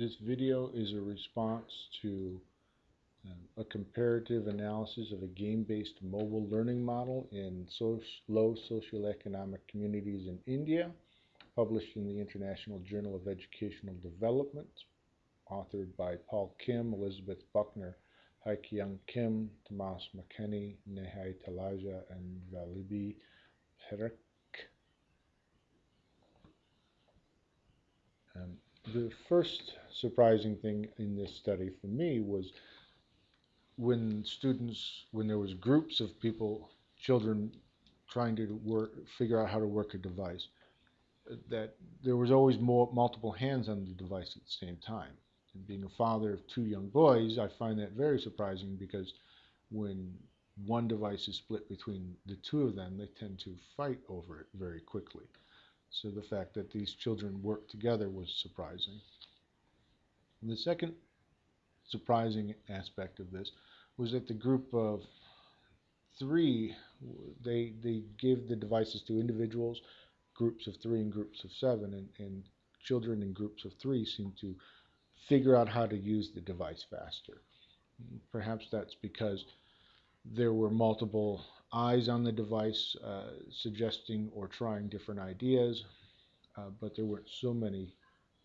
This video is a response to um, a comparative analysis of a game-based mobile learning model in so low socioeconomic communities in India, published in the International Journal of Educational Development, authored by Paul Kim, Elizabeth Buckner, Haikyung Kim, Tamas Makany, Nehai Taleja, and Valibi Parikh. Um, the first surprising thing in this study for me was when students, when there was groups of people, children trying to work, figure out how to work a device, that there was always more multiple hands on the device at the same time. And being a father of two young boys, I find that very surprising because when one device is split between the two of them, they tend to fight over it very quickly. So the fact that these children worked together was surprising. And the second surprising aspect of this was that the group of three, they, they gave the devices to individuals, groups of three and groups of seven, and, and children in groups of three seemed to figure out how to use the device faster. Perhaps that's because there were multiple eyes on the device uh, suggesting or trying different ideas, uh, but there weren't so many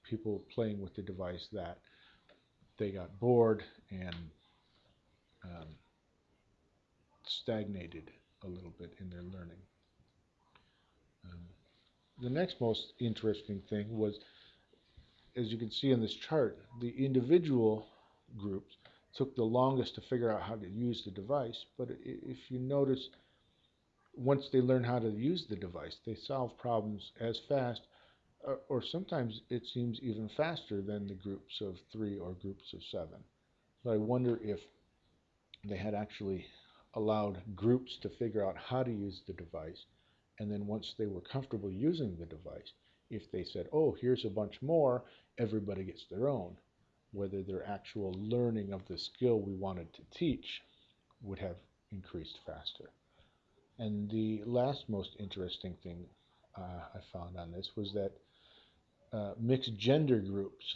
people playing with the device that they got bored and um, stagnated a little bit in their learning. Um, the next most interesting thing was, as you can see in this chart, the individual groups took the longest to figure out how to use the device. But if you notice, once they learn how to use the device, they solve problems as fast, or, or sometimes it seems even faster than the groups of three or groups of seven. So I wonder if they had actually allowed groups to figure out how to use the device. And then once they were comfortable using the device, if they said, oh, here's a bunch more, everybody gets their own whether their actual learning of the skill we wanted to teach would have increased faster. And the last most interesting thing uh, I found on this was that uh, mixed gender groups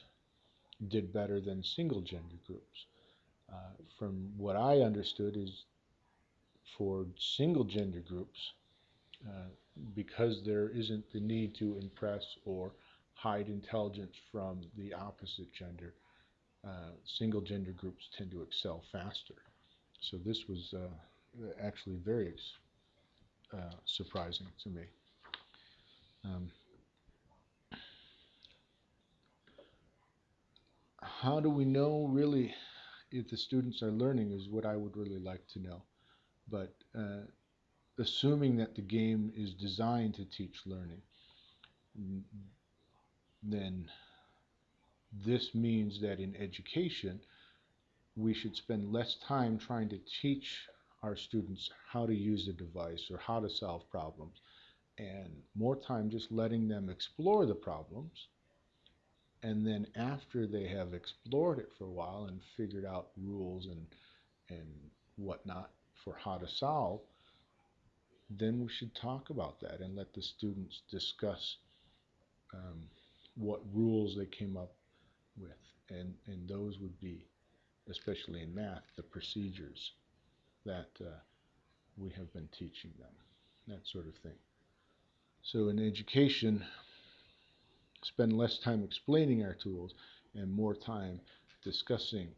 did better than single gender groups. Uh, from what I understood is for single gender groups, uh, because there isn't the need to impress or hide intelligence from the opposite gender, uh, single gender groups tend to excel faster. So this was uh, actually very uh, surprising to me. Um, how do we know really if the students are learning is what I would really like to know. But uh, assuming that the game is designed to teach learning, then this means that in education, we should spend less time trying to teach our students how to use a device or how to solve problems and more time just letting them explore the problems. And then after they have explored it for a while and figured out rules and, and whatnot for how to solve, then we should talk about that and let the students discuss um, what rules they came up with. And, and those would be, especially in math, the procedures that uh, we have been teaching them, that sort of thing. So in education, spend less time explaining our tools and more time discussing